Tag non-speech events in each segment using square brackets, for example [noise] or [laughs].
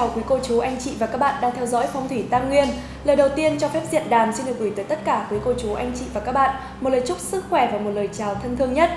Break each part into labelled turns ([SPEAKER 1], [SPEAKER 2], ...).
[SPEAKER 1] chào quý cô chú, anh chị và các bạn đang theo dõi Phong thủy Tam Nguyên. Lời đầu tiên cho phép diện đàm xin được gửi tới tất cả quý cô chú, anh chị và các bạn một lời chúc sức khỏe và một lời chào thân thương nhất.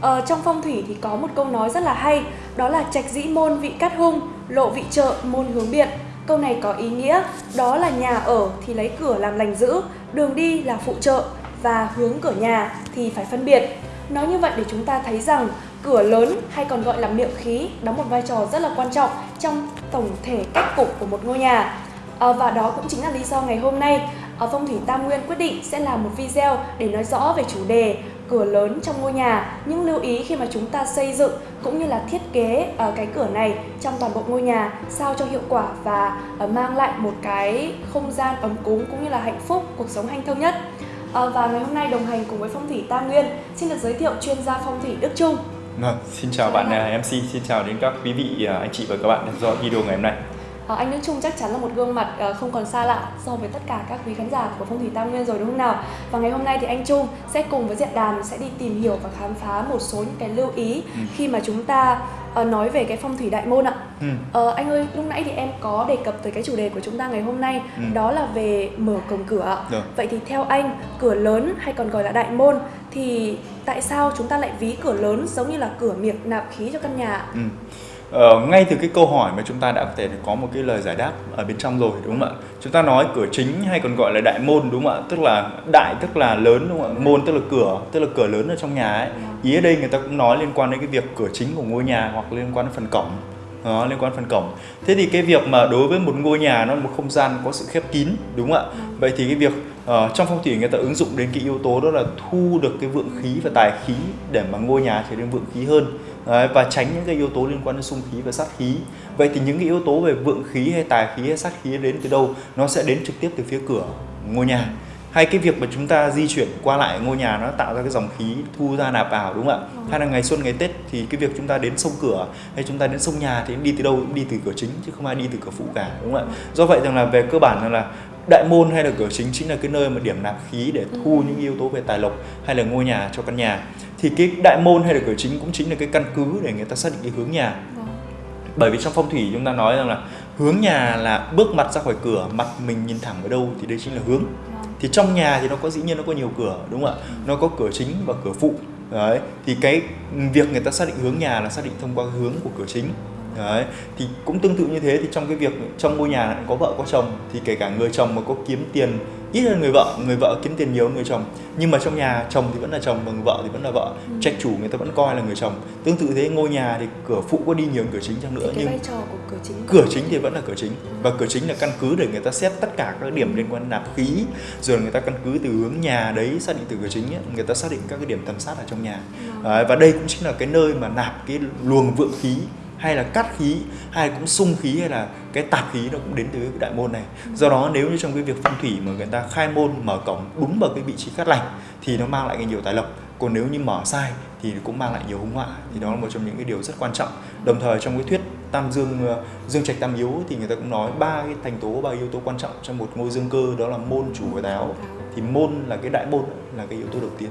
[SPEAKER 1] Ờ, trong phong thủy thì có một câu nói rất là hay, đó là trạch dĩ môn vị cát hung, lộ vị trợ môn hướng biện. Câu này có ý nghĩa đó là nhà ở thì lấy cửa làm lành giữ, đường đi là phụ trợ và hướng cửa nhà thì phải phân biệt. Nói như vậy để chúng ta thấy rằng cửa lớn hay còn gọi là miệng khí đóng một vai trò rất là quan trọng trong tổng thể cách cục của một ngôi nhà. À, và đó cũng chính là lý do ngày hôm nay ở Phong thủy Tam Nguyên quyết định sẽ làm một video để nói rõ về chủ đề cửa lớn trong ngôi nhà, những lưu ý khi mà chúng ta xây dựng cũng như là thiết kế uh, cái cửa này trong toàn bộ ngôi nhà sao cho hiệu quả và uh, mang lại một cái không gian ấm cúng cũng như là hạnh phúc, cuộc sống hanh thông nhất. Uh, và ngày hôm nay đồng hành cùng với Phong thủy Tam Nguyên xin được giới thiệu chuyên gia phong thủy Đức Trung.
[SPEAKER 2] Vâng, xin chào bạn uh, MC, xin chào đến các quý vị uh, anh chị và các bạn theo dõi video ngày hôm nay.
[SPEAKER 1] À, anh Đức Trung chắc chắn là một gương mặt uh, không còn xa lạ so với tất cả các quý khán giả của Phong thủy Tam Nguyên rồi đúng không nào? Và ngày hôm nay thì anh Trung sẽ cùng với Diện Đàm sẽ đi tìm hiểu và khám phá một số những cái lưu ý ừ. khi mà chúng ta uh, nói về cái phong thủy đại môn ạ. Ừ. Uh, anh ơi, lúc nãy thì em có đề cập tới cái chủ đề của chúng ta ngày hôm nay ừ. đó là về mở cổng cửa. Được. Vậy thì theo anh, cửa lớn hay còn gọi là đại môn thì tại sao chúng ta lại ví cửa lớn giống như là cửa miệng nạp khí cho căn nhà? Ừ.
[SPEAKER 2] Ờ, ngay từ cái câu hỏi mà chúng ta đã có thể có một cái lời giải đáp ở bên trong rồi đúng không ạ? Chúng ta nói cửa chính hay còn gọi là đại môn đúng không ạ? Tức là đại tức là lớn đúng không ạ? Môn tức là cửa, tức là cửa lớn ở trong nhà ấy. Ý ở đây người ta cũng nói liên quan đến cái việc cửa chính của ngôi nhà hoặc liên quan đến phần cổng. Đó, liên quan phần cổng. Thế thì cái việc mà đối với một ngôi nhà nó là một không gian có sự khép kín đúng không ạ? Vậy thì cái việc uh, trong phong thủy người ta ứng dụng đến cái yếu tố đó là thu được cái vượng khí và tài khí để mà ngôi nhà trở nên vượng khí hơn. Đấy, và tránh những cái yếu tố liên quan đến xung khí và sát khí. Vậy thì những cái yếu tố về vượng khí hay tài khí hay sát khí đến từ đâu? Nó sẽ đến trực tiếp từ phía cửa ngôi nhà. Hay cái việc mà chúng ta di chuyển qua lại ngôi nhà nó tạo ra cái dòng khí thu ra nạp vào đúng không ạ? Ừ. hay là ngày xuân ngày tết thì cái việc chúng ta đến sông cửa hay chúng ta đến sông nhà thì đi từ đâu? Cũng đi từ cửa chính chứ không ai đi từ cửa phụ cả đúng không ạ? Do vậy rằng là về cơ bản là đại môn hay là cửa chính chính là cái nơi mà điểm nạp khí để thu ừ. những yếu tố về tài lộc hay là ngôi nhà cho căn nhà thì cái đại môn hay là cửa chính cũng chính là cái căn cứ để người ta xác định cái hướng nhà vâng. bởi vì trong phong thủy chúng ta nói rằng là hướng nhà là bước mặt ra khỏi cửa mặt mình nhìn thẳng ở đâu thì đây chính là hướng vâng. thì trong nhà thì nó có dĩ nhiên nó có nhiều cửa đúng không ạ ừ. nó có cửa chính và cửa phụ đấy thì cái việc người ta xác định hướng nhà là xác định thông qua hướng của cửa chính đấy thì cũng tương tự như thế thì trong cái việc trong ngôi nhà có vợ có chồng thì kể cả người chồng mà có kiếm tiền ít hơn người vợ người vợ kiếm tiền nhiều hơn người chồng nhưng mà trong nhà chồng thì vẫn là chồng và người vợ thì vẫn là vợ ừ. trạch chủ người ta vẫn coi là người chồng tương tự thế ngôi nhà thì cửa phụ có đi nhiều hơn cửa chính chăng nữa
[SPEAKER 1] thì nhưng vai trò của cửa chính
[SPEAKER 2] cửa chính thì vẫn là cửa chính ừ. và cửa chính là căn cứ để người ta xét tất cả các điểm liên quan nạp khí rồi người ta căn cứ từ hướng nhà đấy xác định từ cửa chính ấy, người ta xác định các cái điểm tầm sát ở trong nhà ừ. à, và đây cũng chính là cái nơi mà nạp cái luồng vượng khí hay là cắt khí, hay cũng sung khí, hay là cái tạp khí nó cũng đến từ cái đại môn này. Do đó nếu như trong cái việc phong thủy mà người ta khai môn mở cổng đúng vào cái vị trí cát lành thì nó mang lại cái nhiều tài lộc. Còn nếu như mở sai thì cũng mang lại nhiều hung họa. Thì đó là một trong những cái điều rất quan trọng. Đồng thời trong cái thuyết tam dương ờ, dương trạch tam yếu thì người ta cũng nói ba cái thành tố, ba yếu tố quan trọng trong một ngôi dương cơ đó là môn chủ và táo thì môn là cái đại môn, là cái yếu tố đầu tiên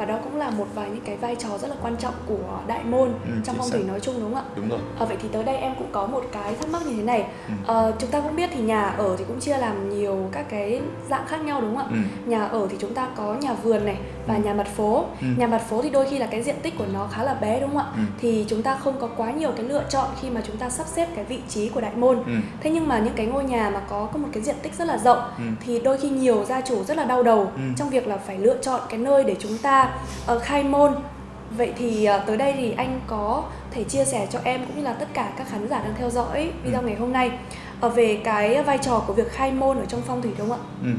[SPEAKER 1] và đó cũng là một vài những cái vai trò rất là quan trọng của đại môn ừ, trong phong thủy nói chung đúng không ạ?
[SPEAKER 2] Đúng rồi.
[SPEAKER 1] À, vậy thì tới đây em cũng có một cái thắc mắc như thế này. Ừ. À, chúng ta cũng biết thì nhà ở thì cũng chia làm nhiều các cái dạng khác nhau đúng không ạ? Ừ. Nhà ở thì chúng ta có nhà vườn này và ừ. nhà mặt phố. Ừ. Nhà mặt phố thì đôi khi là cái diện tích của nó khá là bé đúng không ạ? Ừ. Thì chúng ta không có quá nhiều cái lựa chọn khi mà chúng ta sắp xếp cái vị trí của đại môn. Ừ. Thế nhưng mà những cái ngôi nhà mà có có một cái diện tích rất là rộng ừ. thì đôi khi nhiều gia chủ rất là đau đầu ừ. trong việc là phải lựa chọn cái nơi để chúng ta uh, khai môn vậy thì uh, tới đây thì anh có thể chia sẻ cho em cũng như là tất cả các khán giả đang theo dõi video ừ. ngày hôm nay uh, về cái vai trò của việc khai môn ở trong phong thủy đúng không ạ? Ừ.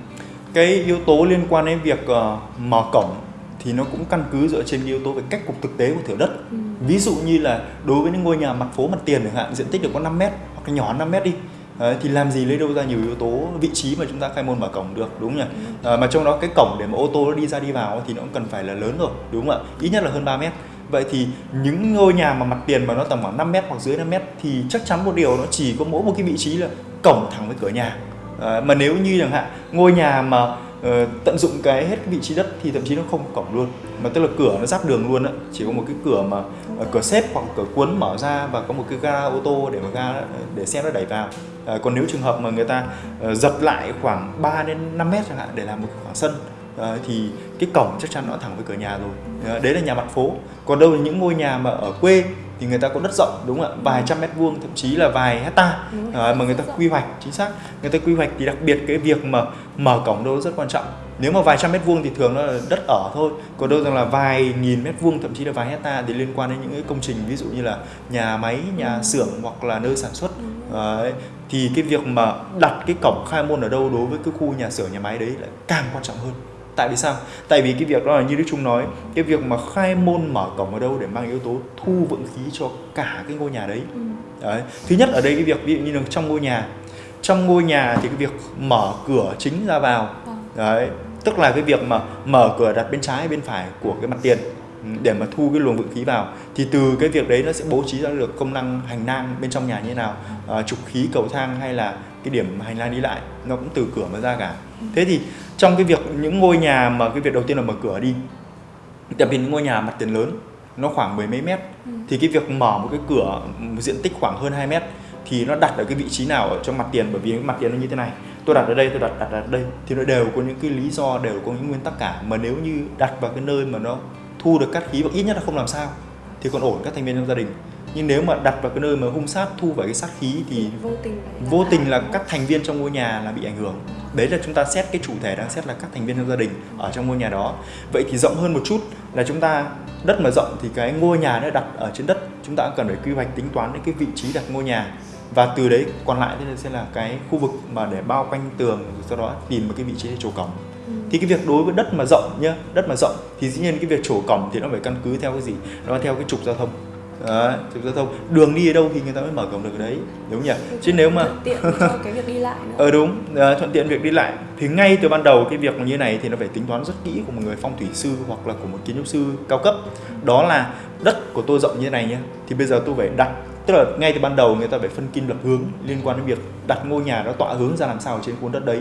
[SPEAKER 2] Cái yếu tố liên quan đến việc uh, mở cổng thì nó cũng căn cứ dựa trên yếu tố về cách cục thực tế của thửa đất. Ừ. Ví dụ như là đối với những ngôi nhà mặt phố mặt tiền chẳng hạn diện tích được có 5 mét hoặc nhỏ 5 mét đi Đấy, thì làm gì lấy đâu ra nhiều yếu tố vị trí mà chúng ta khai môn mở cổng được đúng không nhỉ? À, mà trong đó cái cổng để mà ô tô nó đi ra đi vào thì nó cũng cần phải là lớn rồi đúng không ạ? Ít nhất là hơn 3 mét. Vậy thì những ngôi nhà mà mặt tiền mà nó tầm khoảng 5 mét hoặc dưới 5 mét thì chắc chắn một điều nó chỉ có mỗi một cái vị trí là cổng thẳng với cửa nhà. À, mà nếu như chẳng hạn ngôi nhà mà ờ, tận dụng cái hết cái vị trí đất thì thậm chí nó không có cổng luôn mà tức là cửa nó giáp đường luôn á. Chỉ có một cái cửa mà ờ, cửa xếp hoặc cửa cuốn mở ra và có một cái ga ô tô để mà ga để xe nó đẩy vào. Ờ, còn nếu trường hợp mà người ta ờ, giật lại khoảng 3 đến 5 mét chẳng hạn để làm một khoảng sân ờ, thì cái cổng chắc chắn nó thẳng với cửa nhà rồi. Ờ, đấy là nhà mặt phố. Còn đâu là những ngôi nhà mà ở quê thì người ta có đất rộng đúng không ạ? Vài trăm mét vuông thậm chí là vài hecta. Mà người ta quy hoạch chính xác. Người ta quy hoạch thì đặc biệt cái việc mà mở cổng đâu rất quan trọng nếu mà vài trăm mét vuông thì thường nó là đất ở thôi còn đâu rằng là vài nghìn mét vuông thậm chí là vài hecta thì liên quan đến những cái công trình ví dụ như là nhà máy nhà
[SPEAKER 1] Ừ.
[SPEAKER 2] xưởng hoặc là nơi sản xuất Đấy. thì cái việc mà đặt cái cổng khai môn ở đâu đối với cái khu nhà xưởng nhà máy đấy lại càng quan trọng hơn tại vì sao tại vì cái việc đó là như đức trung nói cái việc mà khai môn mở cổng ở đâu để mang yếu tố thu vượng khí cho cả cái ngôi nhà đấy
[SPEAKER 1] Ừ.
[SPEAKER 2] Đấy. Thứ nhất ở đây cái việc ví dụ như là trong ngôi nhà Trong ngôi nhà thì cái việc mở cửa chính ra vào
[SPEAKER 1] Vâng.
[SPEAKER 2] Đấy Tức là cái việc mà mở cửa đặt bên trái bên phải của cái mặt tiền ừ, để mà thu cái luồng vượng khí vào thì từ cái việc đấy nó sẽ bố trí ra được công năng hành lang bên trong nhà như thế nào à, trục khí cầu thang hay là cái điểm hành lang đi lại nó cũng từ cửa mà ra cả thế thì trong cái việc những ngôi nhà mà cái việc đầu tiên là mở cửa đi đặc biệt những ngôi nhà mặt tiền lớn nó khoảng mười mấy mét
[SPEAKER 1] Ừ.
[SPEAKER 2] thì cái việc mở một cái cửa một diện tích khoảng hơn 2 mét thì nó đặt ở cái vị trí nào ở trong mặt tiền bởi vì cái mặt tiền nó như thế này tôi đặt ở đây tôi đặt đặt ở đây. Thì nó đều có những cái lý do đều có những nguyên tắc cả. Mà nếu như đặt vào cái nơi mà nó thu được cát khí và ít nhất là không làm sao thì còn ổn các thành viên trong gia đình. Nhưng nếu mà đặt vào cái nơi mà hung sát thu phải cái sát khí thì
[SPEAKER 1] vô tình
[SPEAKER 2] vô tình là các thành viên trong ngôi nhà là bị ảnh hưởng. Đấy là chúng ta xét cái chủ thể đang xét là các thành viên trong gia đình ở trong ngôi nhà đó. Vậy thì rộng hơn một chút là chúng ta đất mà rộng thì cái ngôi nhà nó đặt ở trên đất chúng ta cũng cần phải quy hoạch tính toán đến cái vị trí đặt ngôi nhà và từ đấy còn lại thì sẽ là cái khu vực mà để bao quanh tường sau đó tìm một cái vị trí để trổ cổng.
[SPEAKER 1] Ừ.
[SPEAKER 2] thì cái việc đối với đất mà rộng nhá đất mà rộng thì dĩ nhiên cái việc trổ cổng thì nó phải căn cứ theo cái gì? Nó theo cái trục giao thông. Đấy, trục giao thông. Đường đi ở đâu thì người ta mới mở cổng được ở đấy đúng nhỉ? Chứ nếu mà
[SPEAKER 1] thuận tiện cho cái việc đi lại nữa. [laughs]
[SPEAKER 2] Ờ đúng, ờ, thuận tiện việc đi lại. Thì ngay từ ban đầu cái việc như này thì nó phải tính toán rất kỹ của một người phong thủy sư hoặc là của một kiến trúc sư cao cấp. Đó là đất của tôi rộng như thế này nhé Thì bây giờ tôi phải đặt Tức là ngay từ ban đầu người ta phải phân kim lập hướng liên quan đến việc đặt ngôi nhà nó tọa hướng ra làm sao trên khuôn đất đấy.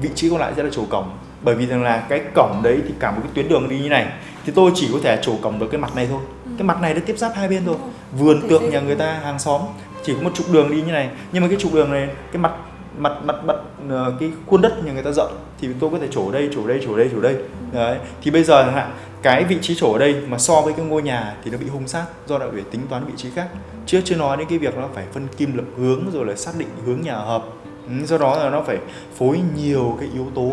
[SPEAKER 2] Vị trí còn lại sẽ là chỗ cổng. Bởi vì rằng là cái cổng đấy thì cả một cái tuyến đường đi như này Thì tôi chỉ có thể chỗ cổng được cái mặt này thôi. Cái mặt này nó tiếp giáp hai bên thôi.
[SPEAKER 1] Rồi.
[SPEAKER 2] Vườn
[SPEAKER 1] xây
[SPEAKER 2] nhà người ta hàng xóm chỉ có một trục đường đi như này. Nhưng mà cái trục đường này cái mặt mặt mặt mặt ờ, cái khuôn đất nhà người ta rộng thì tôi có thể trổ đây trổ đây trổ đây trổ đây. Đấy, thì bây giờ hạn, cái vị trí trổ ở đây mà so với cái ngôi nhà thì nó bị hung sát do đã phải tính toán vị trí khác. Chưa chưa nói đến cái việc nó phải phân kim lập hướng rồi là xác định hướng nhà hợp. Ừ, do đó là nó phải phối nhiều cái yếu tố,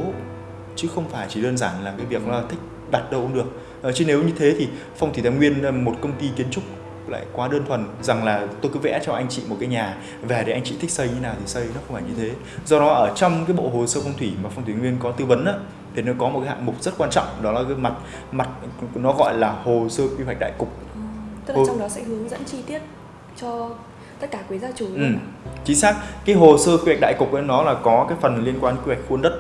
[SPEAKER 2] chứ không phải chỉ đơn giản là cái việc là thích đặt đâu cũng được. Ờ, chứ nếu như thế thì phong thủy tài nguyên là một công ty kiến trúc lại quá đơn thuần rằng là tôi cứ vẽ cho anh chị một cái nhà về để anh chị thích xây như nào thì xây nó không phải như thế do đó ở trong cái bộ hồ sơ phong thủy mà phong thủy nguyên có tư vấn á thì nó có một cái hạng mục rất quan trọng đó là cái mặt mặt nó gọi là hồ sơ quy hoạch đại cục
[SPEAKER 1] Ừ. tức là
[SPEAKER 2] Ừ.
[SPEAKER 1] trong đó sẽ hướng dẫn chi tiết cho tất cả quý gia chủ
[SPEAKER 2] ừ. chính xác cái hồ sơ quy hoạch đại cục ấy nó là có cái phần liên quan quy hoạch khuôn đất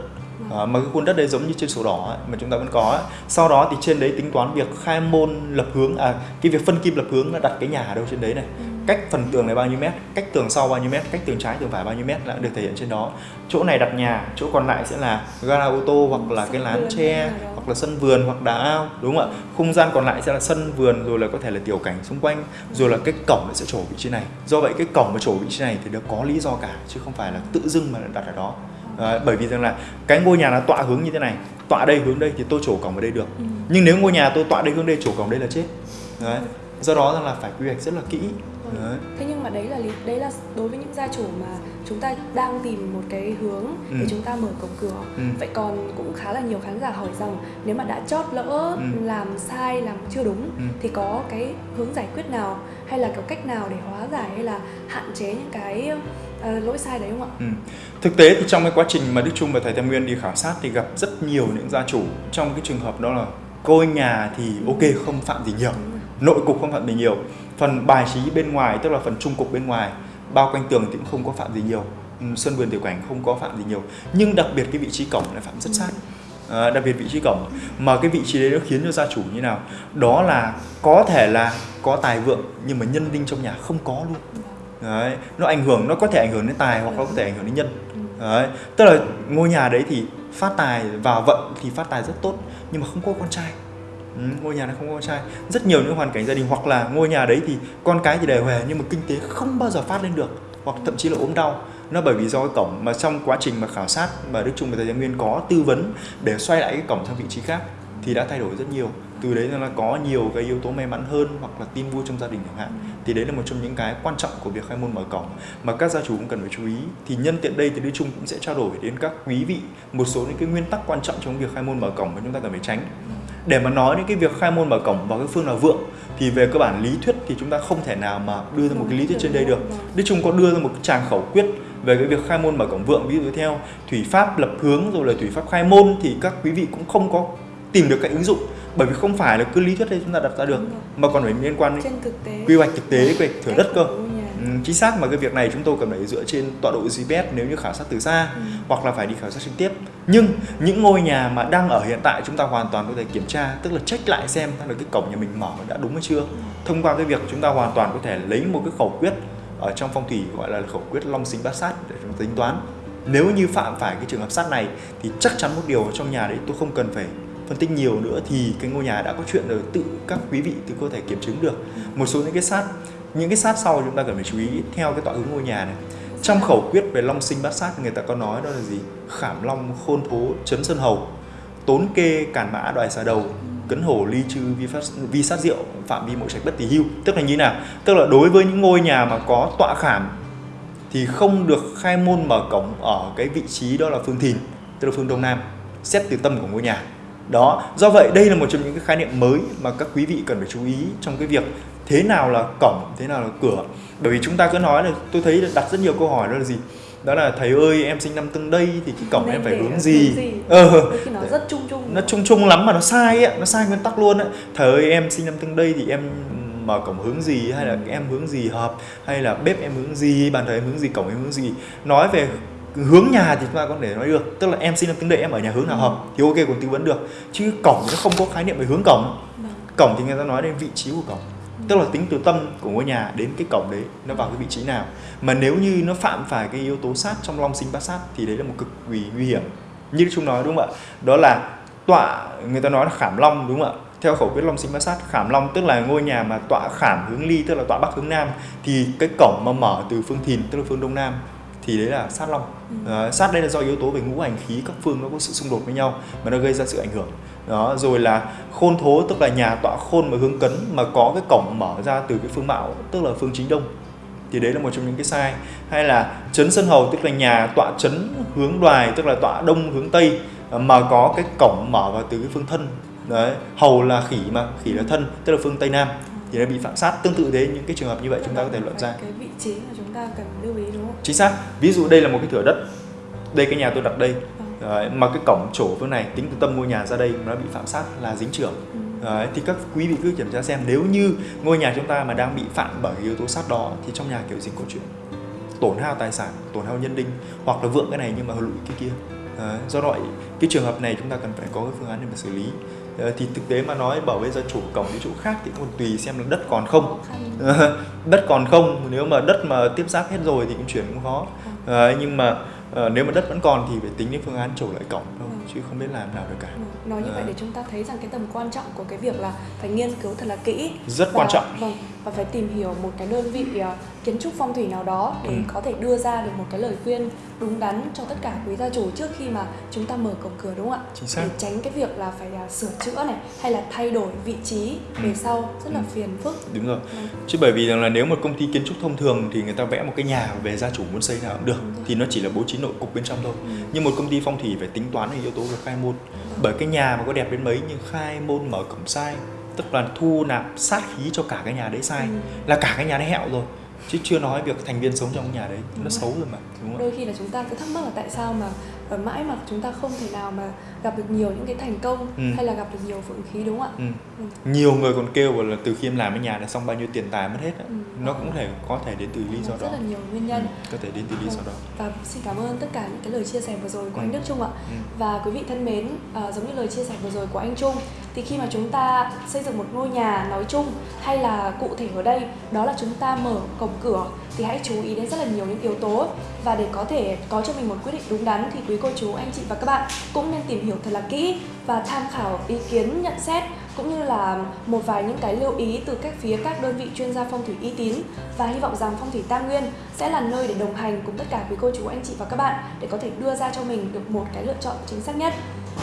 [SPEAKER 2] À, mà cái khuôn đất đấy giống như trên sổ đỏ ấy, mà chúng ta vẫn có ấy. sau đó thì trên đấy tính toán việc khai môn lập hướng à cái việc phân kim lập hướng là đặt cái nhà ở đâu trên đấy này.
[SPEAKER 1] Ừ.
[SPEAKER 2] cách phần tường này bao nhiêu mét cách tường sau bao nhiêu mét cách tường trái tường phải bao nhiêu mét là được thể hiện trên đó. Chỗ này đặt nhà chỗ còn lại sẽ là gara ô tô hoặc là cái
[SPEAKER 1] Sân
[SPEAKER 2] lán
[SPEAKER 1] vườn
[SPEAKER 2] tre hoặc là sân vườn hoặc đá ao đúng không ạ? Không gian còn lại sẽ là sân vườn rồi là có thể là tiểu cảnh xung quanh rồi là cái cổng sẽ trổ vị trí này. Do vậy cái cổng mà trổ vị trí này thì nó có lý do cả chứ không phải là tự dưng mà đặt ở đó Đấy, bởi vì rằng là cái ngôi nhà nó tọa hướng như thế này tọa đây hướng đây thì tôi trổ cổng ở đây được
[SPEAKER 1] Ừ.
[SPEAKER 2] nhưng nếu ngôi nhà tôi tọa đây hướng đây trổ cổng đây là chết Đấy. do đó rằng là phải quy hoạch rất là kỹ Đấy.
[SPEAKER 1] Thế nhưng mà đấy là lý, đấy là đối với những gia chủ mà chúng ta đang tìm một cái hướng để
[SPEAKER 2] Ừ.
[SPEAKER 1] chúng ta mở cổng cửa.
[SPEAKER 2] Ừ.
[SPEAKER 1] Vậy còn cũng khá là nhiều khán giả hỏi rằng nếu mà đã chót lỡ
[SPEAKER 2] Ừ.
[SPEAKER 1] làm sai làm chưa đúng
[SPEAKER 2] Ừ.
[SPEAKER 1] thì có cái hướng giải quyết nào hay là có cách nào để hóa giải hay là hạn chế những cái ờ, lỗi sai đấy không ạ?
[SPEAKER 2] Ừ. Thực tế thì trong cái quá trình mà Đức Trung và thầy Tam Nguyên đi khảo sát thì gặp rất nhiều những gia chủ. Trong cái trường hợp đó là ngôi nhà thì ok không phạm gì nhiều. Nội cục không phạm gì nhiều. Phần bài trí bên ngoài tức là phần trung cục bên ngoài bao quanh tường thì cũng không có phạm gì nhiều. Ừ, sân vườn tiểu cảnh không có phạm gì nhiều. Nhưng đặc biệt cái vị trí cổng lại phạm rất sát. À, đặc biệt vị trí cổng. Mà cái vị trí đấy nó khiến cho gia chủ như nào? Đó là có thể là có tài vượng nhưng mà nhân đinh trong nhà không có luôn đấy nó ảnh hưởng nó có thể ảnh hưởng đến tài hoặc nó có thể ảnh hưởng đến nhân. Đấy tức là ngôi nhà đấy thì phát tài vào vận thì phát tài rất tốt nhưng mà không có con trai. Ừ, ngôi nhà này không có con trai. Rất nhiều những hoàn cảnh gia đình hoặc là ngôi nhà đấy thì con cái thì đề hề nhưng mà kinh tế không bao giờ phát lên được hoặc thậm chí là ốm đau. Nó bởi vì do cái cổng mà trong quá trình mà khảo sát mà Đức Trung và Thầy Nguyên có tư vấn để xoay lại cái cổng sang vị trí khác thì đã thay đổi rất nhiều từ đấy là có nhiều cái yếu tố may mắn hơn hoặc là tin vui trong gia đình chẳng hạn. Thì đấy là một trong những cái quan trọng của việc khai môn mở cổng. Mà các gia chủ cũng cần phải chú ý. Thì nhân tiện đây thì Đức Trung cũng sẽ trao đổi đến các quý vị một số những cái nguyên tắc quan trọng trong việc khai môn mở cổng mà chúng ta cần phải tránh. Để mà nói đến cái việc khai môn mở cổng vào cái phương nào vượng, thì về cơ bản lý thuyết thì chúng ta không thể nào mà đưa ra một cái lý thuyết trên đây được. Đức Trung có đưa ra một cái tràng khẩu quyết về cái việc khai môn mở cổng vượng. Ví dụ theo thủy pháp lập hướng rồi là thủy pháp khai môn thì các quý vị cũng không có tìm được cái ứng dụng bởi vì không phải là cứ lý thuyết đây chúng ta đặt ra được mà còn phải liên quan
[SPEAKER 1] đến thực tế.
[SPEAKER 2] quy hoạch thực tế quy hoạch thửa đất cơ ừ, chính xác mà cái việc này chúng tôi cần phải dựa trên tọa độ GPS nếu như khảo sát từ xa ừ. hoặc là phải đi khảo sát trực tiếp nhưng những ngôi nhà mà đang ở hiện tại chúng ta hoàn toàn có thể kiểm tra tức là check lại xem là cái cổng nhà mình mở đã đúng hay chưa ừ. thông qua cái việc chúng ta hoàn toàn có thể lấy một cái khẩu quyết ở trong phong thủy gọi là khẩu quyết long sinh bát sát để chúng ta tính toán nếu như phạm phải cái trường hợp sát này thì chắc chắn một điều trong nhà đấy tôi không cần phải phân tích nhiều nữa thì cái ngôi nhà đã có chuyện rồi tự các quý vị tự có thể kiểm chứng được. Một số những cái sát những cái sát sau chúng ta cần phải chú ý theo cái tọa hướng ngôi nhà này. Trong khẩu quyết về long sinh bát sát người ta có nói đó là gì? Khảm long khôn thố chấn sơn hầu tốn kê cản mã đoài xà đầu cấn hổ ly chư vi, phát, vi sát rượu phạm vi mộ trạch bất tỷ hưu. Tức là như nào? Tức là đối với những ngôi nhà mà có tọa khảm thì không được khai môn mở cổng ở cái vị trí đó là phương thìn tức là phương đông nam xét từ tâm của ngôi nhà đó do vậy đây là một trong những cái khái niệm mới mà các quý vị cần phải chú ý trong cái việc thế nào là cổng thế nào là cửa. Bởi vì chúng ta cứ nói là tôi thấy đặt rất nhiều câu hỏi đó là gì? Đó là thầy ơi em sinh năm tương đây thì cái cổng Nên em phải hướng gì,
[SPEAKER 1] gì? ờ. Nó rất chung chung.
[SPEAKER 2] Nó chung chung lắm mà nó sai ấy nó sai nguyên tắc luôn ấy. Thầy ơi em sinh năm tương đây thì em mở cổng hướng gì? Hay là em hướng gì hợp? Hay là bếp em hướng gì? Bàn thờ em hướng gì? Cổng em hướng gì? Nói về hướng nhà thì chúng ta có thể nói được. Tức là em sinh năm tương đây em ở nhà hướng nào hợp thì ok còn tư vấn được. Chứ cổng nó không có khái niệm về hướng cổng. Vâng. cổng thì người ta nói đến vị trí của cổng. Tức là tính từ tâm của ngôi nhà đến cái cổng đấy nó vào cái vị trí nào. Mà nếu như nó phạm phải cái yếu tố sát trong long sinh bát sát thì đấy là một cực kỳ nguy hiểm. Như chúng nói đúng không ạ? Đó là tọa người ta nói là khảm long đúng không ạ? Theo khẩu quyết long sinh bát sát khảm long tức là ngôi nhà mà tọa khảm hướng ly tức là tọa bắc hướng nam thì cái cổng mà mở từ phương thìn tức là phương đông nam thì đấy là sát long. Ừ. à, sát đây là do yếu tố về ngũ hành khí các phương nó có sự xung đột với nhau mà nó gây ra sự ảnh hưởng. Đó rồi là khôn thố tức là nhà tọa khôn mà hướng cấn mà có cái cổng mở ra từ cái phương mạo tức là phương chính đông. Thì đấy là một trong những cái sai. Hay là chấn sân hầu tức là nhà tọa chấn hướng đoài tức là tọa đông hướng tây mà có cái cổng mở vào từ cái phương thân. Đấy hầu là khỉ mà khỉ là thân tức là phương tây nam thì nó bị phạm sát. Tương tự thế những cái trường hợp như vậy chúng ta có thể luận ra.
[SPEAKER 1] cái vị trí mà chúng ta cần lưu ý đúng không?
[SPEAKER 2] Chính xác. Ví dụ đây là một cái thửa đất. Đây cái nhà tôi đặt đây. Đấy, mà cái cổng trổ phương này tính từ tâm ngôi nhà ra đây nó bị phạm sát là dính trưởng. Ừ. Đấy, thì các quý vị cứ kiểm tra xem nếu như ngôi nhà chúng ta mà đang bị phạm bởi yếu tố sát đó thì trong nhà kiểu gì có chuyện. Tổn hao tài sản tổn hao nhân đinh hoặc là vượng cái này nhưng mà lụi cái kia. Đấy, do vậy cái trường hợp này chúng ta cần phải có cái phương án để mà xử lý thì thực tế mà nói bảo bây giờ chủ cổng đi chỗ khác thì còn tùy xem là đất còn không. [laughs] Đất còn không nếu mà đất mà tiếp giáp hết rồi thì cũng chuyển cũng khó. Đấy, nhưng mà uh, nếu mà đất vẫn còn thì phải tính đến phương án trổ lại cổng thôi ừ. chứ không biết làm nào được cả.
[SPEAKER 1] Ừ. nói như uh. vậy để chúng ta thấy rằng cái tầm quan trọng của cái việc là phải nghiên cứu thật là kỹ.
[SPEAKER 2] Rất và, quan trọng.
[SPEAKER 1] vâng và phải tìm hiểu một cái đơn vị uh, kiến trúc phong thủy nào đó để ừ. có thể đưa ra được một cái lời khuyên đúng đắn cho tất cả quý gia chủ trước khi mà chúng ta mở cổng cửa đúng không ạ?
[SPEAKER 2] Chính xác.
[SPEAKER 1] Để tránh cái việc là phải uh, sửa chữa này hay là thay đổi vị trí ừ. về sau rất là ừ. phiền phức.
[SPEAKER 2] Đúng rồi. Ừ. Chứ bởi vì rằng là nếu một công ty kiến trúc thông thường thì người ta vẽ một cái nhà về gia chủ muốn xây nào cũng được thì nó chỉ là bố trí nội cục bên trong thôi. Ừ. Nhưng một công ty phong thủy phải tính toán về yếu tố về khai môn. Ừ. Bởi cái nhà mà có đẹp đến mấy nhưng khai môn mở cổng sai tức là thu nạp sát khí cho cả cái nhà đấy sai ừ. là cả cái nhà đấy hẹo rồi chứ chưa nói việc thành viên sống trong nhà đấy đúng nó rồi. xấu rồi mà đúng
[SPEAKER 1] không? đôi khi là chúng ta cứ thắc mắc là tại sao mà và mãi mà chúng ta không thể nào mà gặp được nhiều những cái thành công ừ. hay là gặp được nhiều vượng khí đúng không ạ?
[SPEAKER 2] Ừ. Ừ. Nhiều người còn kêu là từ khi em làm cái nhà này xong bao nhiêu tiền tài mất hết Ừ. Nó cũng thể có thể đến từ lý do
[SPEAKER 1] đó. Rất là nhiều nguyên nhân. Ừ.
[SPEAKER 2] Có thể đến từ lý do đó.
[SPEAKER 1] Và xin cảm ơn tất cả những cái lời chia sẻ vừa rồi của ừ. anh Đức Trung ạ. Ừ. Và quý vị thân mến, uh, giống như lời chia sẻ vừa rồi của anh Trung thì khi mà chúng ta xây dựng một ngôi nhà nói chung hay là cụ thể ở đây đó là chúng ta mở cổng cửa thì hãy chú ý đến rất là nhiều những yếu tố và để có thể có cho mình một quyết định đúng đắn thì quý cô chú, anh chị và các bạn cũng nên tìm hiểu thật là kỹ và tham khảo ý kiến, nhận xét cũng như là một vài những cái lưu ý từ các phía các đơn vị chuyên gia phong thủy uy tín và hy vọng rằng phong thủy Tam Nguyên sẽ là nơi để đồng hành cùng tất cả quý cô chú, anh chị và các bạn để có thể đưa ra cho mình được một cái lựa chọn chính xác nhất.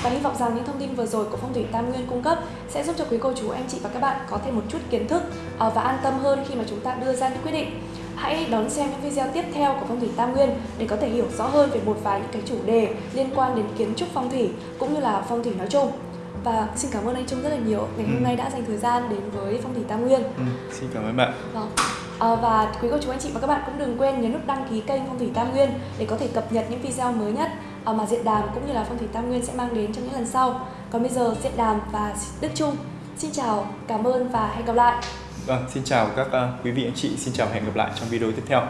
[SPEAKER 1] Và hy vọng rằng những thông tin vừa rồi của Phong thủy Tam Nguyên cung cấp sẽ giúp cho quý cô chú, anh chị và các bạn có thêm một chút kiến thức ờ, và an tâm hơn khi mà chúng ta đưa ra những quyết định. Hãy đón xem những video tiếp theo của Phong thủy Tam Nguyên để có thể hiểu rõ hơn về một vài những cái chủ đề liên quan đến kiến trúc phong thủy cũng như là phong thủy nói chung. Và xin cảm ơn anh Trung rất là nhiều ngày hôm
[SPEAKER 2] Ừ.
[SPEAKER 1] nay đã dành thời gian đến với Phong thủy Tam Nguyên.
[SPEAKER 2] Ừ, xin cảm ơn bạn.
[SPEAKER 1] Vâng. À, và quý cô chú anh chị và các bạn cũng đừng quên nhấn nút đăng ký kênh Phong thủy Tam Nguyên để có thể cập nhật những video mới nhất à, mà Diện Đàm cũng như là Phong thủy Tam Nguyên sẽ mang đến trong những lần sau. Còn bây giờ Diện Đàm và Đức Trung xin chào, cảm ơn và hẹn gặp lại.
[SPEAKER 2] Vâng, xin chào các ờ, quý vị anh chị, xin chào hẹn gặp lại trong video tiếp theo.